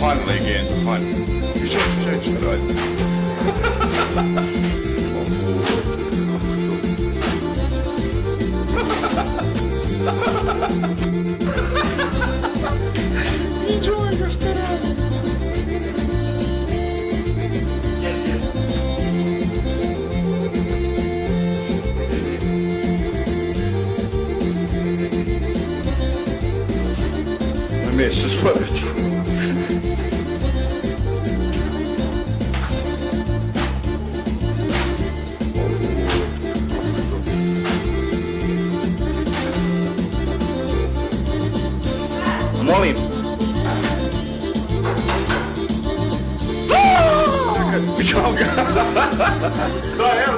Finally again. Finally. You just changed it, right? you Just put it. Molly. Joga! Qual?